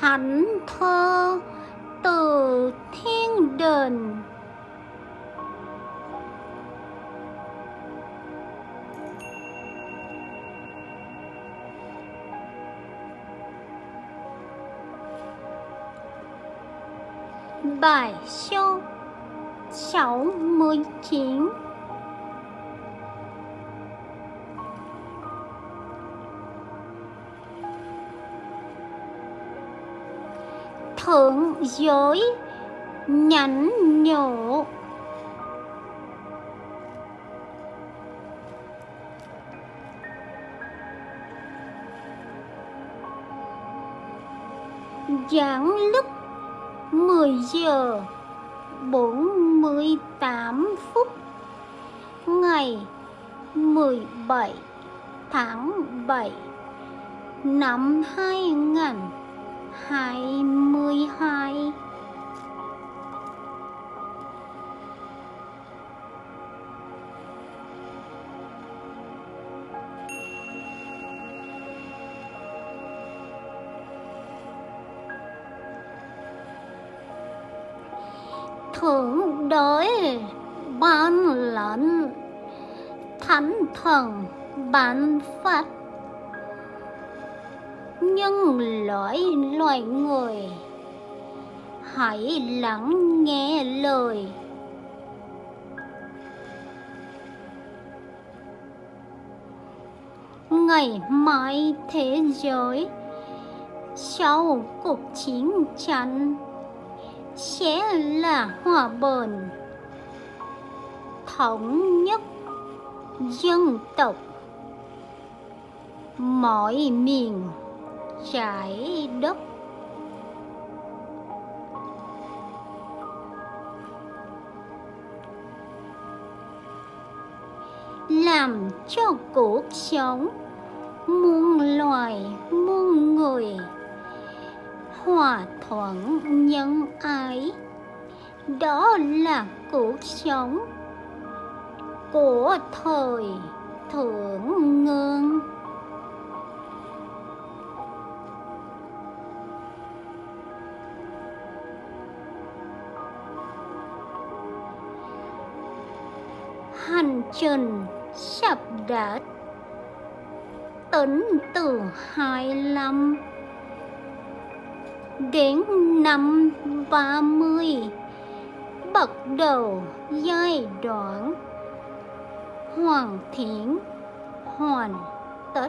thánh thơ từ thiên đình bài số 69 thượng giới nhắn nhổ giảng lúc 10 giờ 48 phút, ngày 17 tháng 7 năm 2000 2022 thượng đế ban lệnh thánh thần ban phát nhân loại loài người. Hãy lắng nghe lời. Ngày mai thế giới sau cuộc chiến tranh sẽ là hòa bình. Thống nhất dân tộc. Mọi miền trái đất. Làm cho cuộc sống muôn loài, muôn người hòa thuận nhân ái. Đó là cuộc sống của thời thượng ngương hành trình sắp đạt tính từ hai năm đến năm ba mươi, bắt đầu giai đoạn hoàn thiện hoàn tất.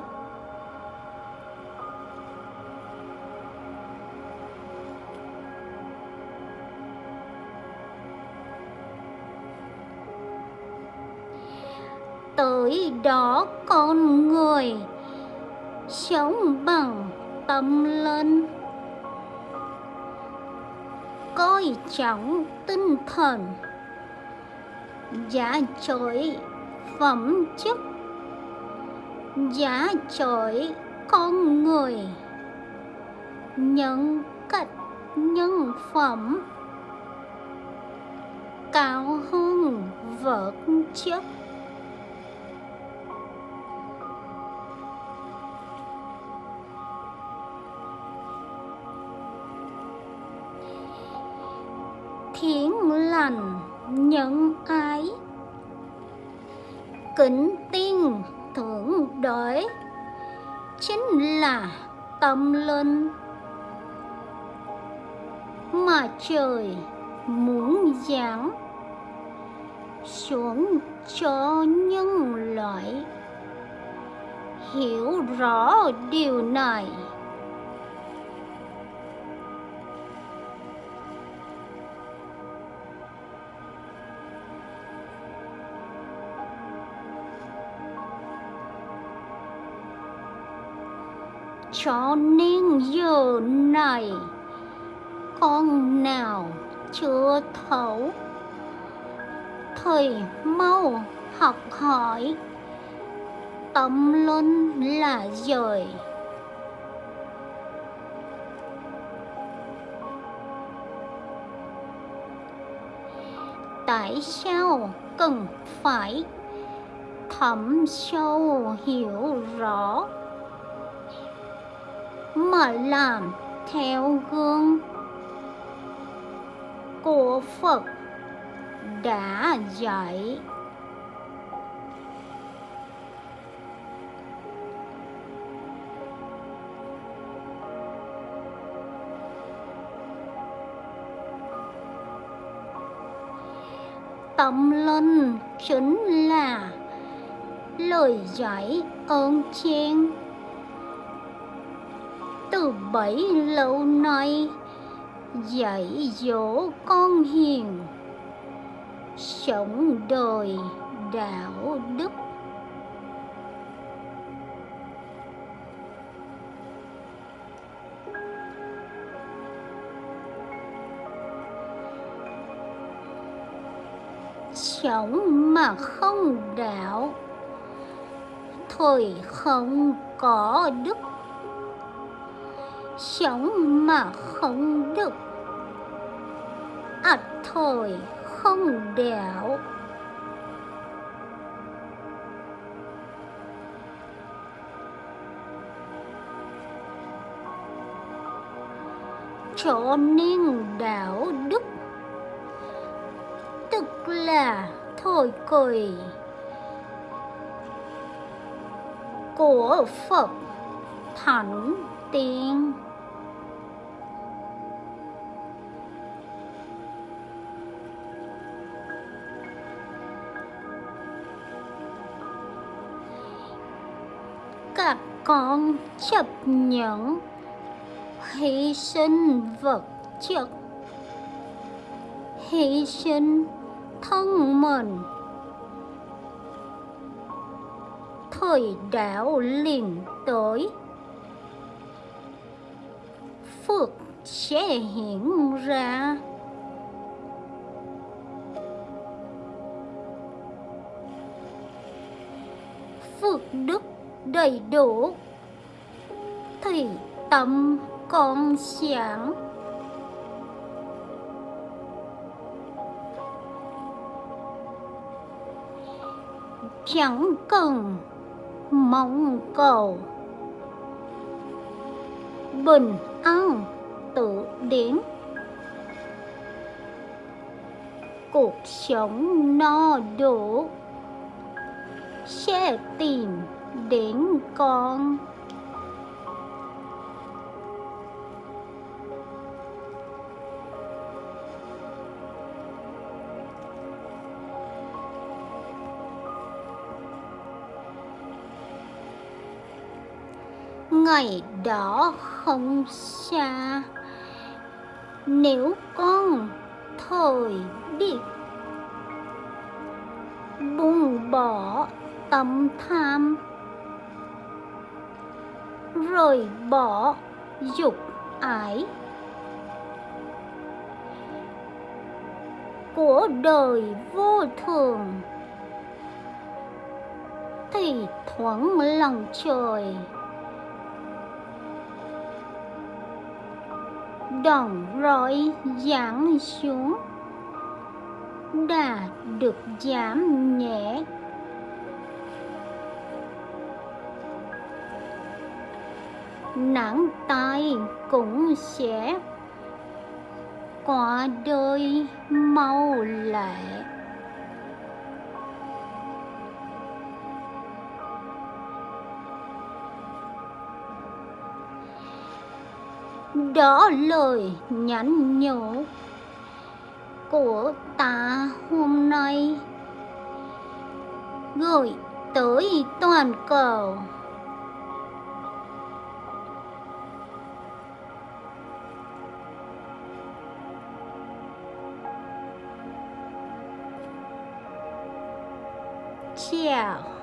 Đó con người. Sống bằng tâm linh. Coi trọng tinh thần. Giá trội phẩm chất. Giá trội con người. Nhân cách nhân phẩm. Cao hơn vật chất. Lành nhân ái kính tiên thượng đế chính là tâm linh mà trời muốn giảng xuống cho nhân loại. Hiểu rõ điều này. Cho nên giờ này, con nào chưa thấu? Thầy mau học hỏi, tâm linh là rồi tại sao cần phải thẩm sâu hiểu rõ? Mà làm theo gương của phật đã dạy tâm linh chính là lời giải ơn chiên từ bấy lâu nay, dạy dỗ con hiền. Sống đời đạo đức. Sống mà không đạo, thời không có đức sống mà không được, ắt thời không đẻo. Cho nên đạo đức tức là thôi cười của Phật Thánh Tiên. Con chấp nhận hy sinh vật chất, hy sinh thân mình. Thời đạo liền tới, phước sẽ hiện ra. Phước đức đầy đủ. Thì tâm con sáng. Chẳng cần mong cầu. Bình an tự đến. Cuộc sống no đủ. Sẽ tìm đến con. Ngày đó không xa nếu con thời đi buông bỏ tâm tham rời bỏ dục ái của đời vô thường. Thì thoáng lòng trời đòn roi giáng xuống, đã được giảm nhẹ nắng tai cũng sẽ qua đời mau lẹ đó lời nhắn nhủ của ta hôm nay, gửi tới toàn cầu. 笑